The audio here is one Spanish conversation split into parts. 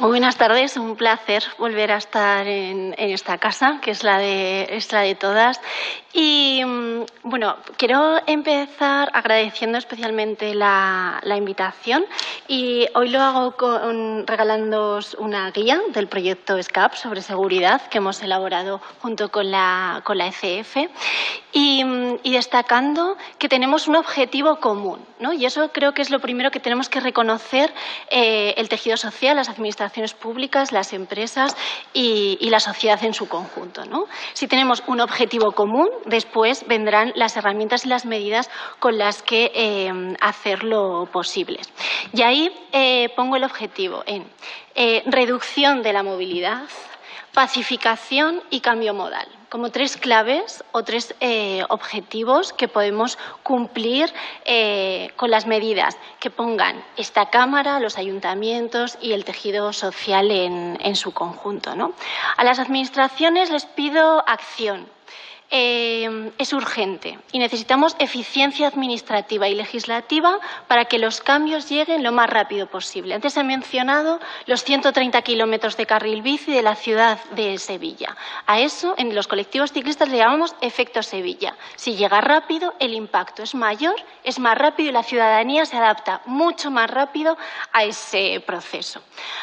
Muy buenas tardes, un placer volver a estar en, esta casa, que es la de, todas. Y mm, bueno, quiero empezar agradeciendo especialmente la, invitación y hoy lo hago con, regalándoos una guía del proyecto SCAP sobre seguridad que hemos elaborado junto con la, con ECF y, destacando que tenemos un objetivo común. ¿no? Y eso creo que es lo primero que tenemos que reconocer eh, el tejido social, las administraciones públicas, las empresas y, la sociedad en su conjunto. ¿no? Si tenemos un objetivo común, después vendrán las herramientas y las medidas con las que eh, hacerlo posible. Y ahí eh, pongo el objetivo en reducción de la movilidad, pacificación y cambio modal como tres claves o tres eh, objetivos que podemos cumplir eh, con las medidas que pongan esta Cámara, los ayuntamientos y el tejido social en, su conjunto. A las administraciones les pido acción, eh, es urgente y necesitamos eficiencia administrativa y legislativa para que los cambios lleguen lo más rápido posible. Antes he mencionado los 130 kilómetros de carril bici de la ciudad de Sevilla. A eso, en los colectivos ciclistas le llamamos efecto Sevilla. Si llega rápido, el impacto es mayor, es más rápido y la ciudadanía se adapta mucho más rápido a ese proceso.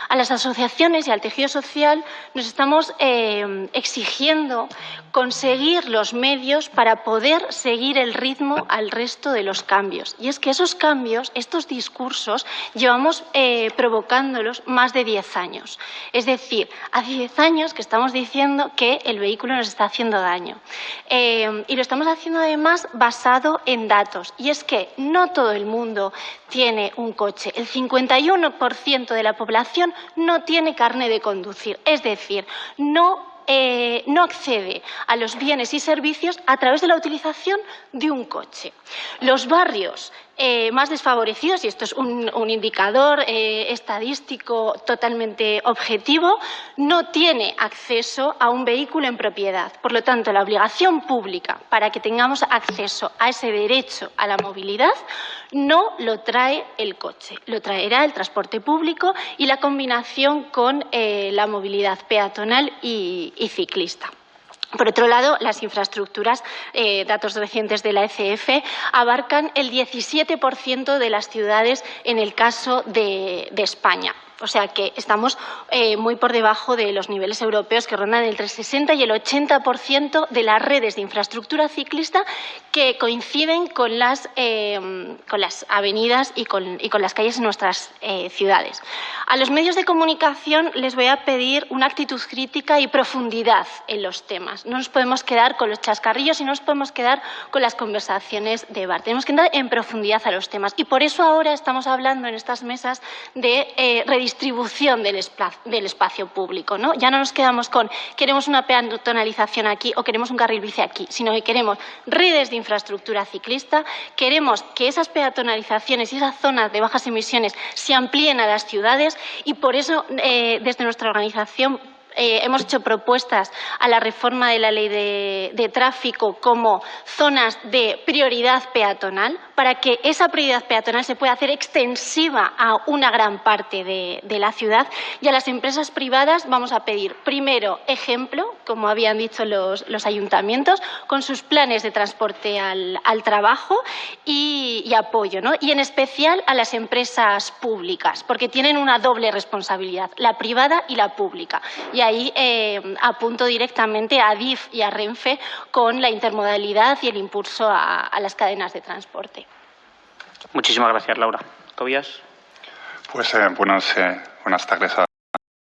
A las asociaciones y al tejido social nos estamos eh, exigiendo conseguir los medios para poder seguir el ritmo al resto de los cambios. Y es que esos cambios, estos discursos, llevamos eh, provocándolos más de 10 años. Es decir, hace 10 años que estamos diciendo que el vehículo nos está haciendo daño. Eh, y lo estamos haciendo además basado en datos. Y es que no todo el mundo tiene un coche. El 51% de la población no tiene carne de conducir. Es decir, no eh, no accede a los bienes y servicios a través de la utilización de un coche. Los barrios eh, más desfavorecidos, y esto es un, indicador eh, estadístico totalmente objetivo, no tiene acceso a un vehículo en propiedad. Por lo tanto, la obligación pública para que tengamos acceso a ese derecho a la movilidad no lo trae el coche, lo traerá el transporte público y la combinación con eh, la movilidad peatonal y ciclista. Por otro lado, las infraestructuras, eh, datos recientes de la ECF, abarcan el 17% de las ciudades en el caso de España. O sea que estamos eh, muy por debajo de los niveles europeos que rondan entre el 60 y el 80% de las redes de infraestructura ciclista que coinciden con las, eh, con las avenidas y con, las calles en nuestras eh, ciudades. A los medios de comunicación les voy a pedir una actitud crítica y profundidad en los temas. No nos podemos quedar con los chascarrillos y no nos podemos quedar con las conversaciones de bar. Tenemos que entrar en profundidad a los temas y por eso ahora estamos hablando en estas mesas de redistribución distribución del, espacio público. ¿no? Ya no nos quedamos con queremos una peatonalización aquí o queremos un carril bici aquí, sino que queremos redes de infraestructura ciclista, queremos que esas peatonalizaciones y esas zonas de bajas emisiones se amplíen a las ciudades y por eso eh, desde nuestra organización eh, hemos hecho propuestas a la reforma de la ley de, tráfico como zonas de prioridad peatonal para que esa prioridad peatonal se pueda hacer extensiva a una gran parte de, la ciudad y a las empresas privadas vamos a pedir primero ejemplo, como habían dicho los, ayuntamientos, con sus planes de transporte al, trabajo y, apoyo, ¿no? y en especial a las empresas públicas, porque tienen una doble responsabilidad, la privada y la pública y ahí eh, apunto directamente a DIF y a Renfe con la intermodalidad y el impulso a, las cadenas de transporte. Muchísimas gracias, Laura. Tobias. Pues eh, buenas, eh, buenas tardes a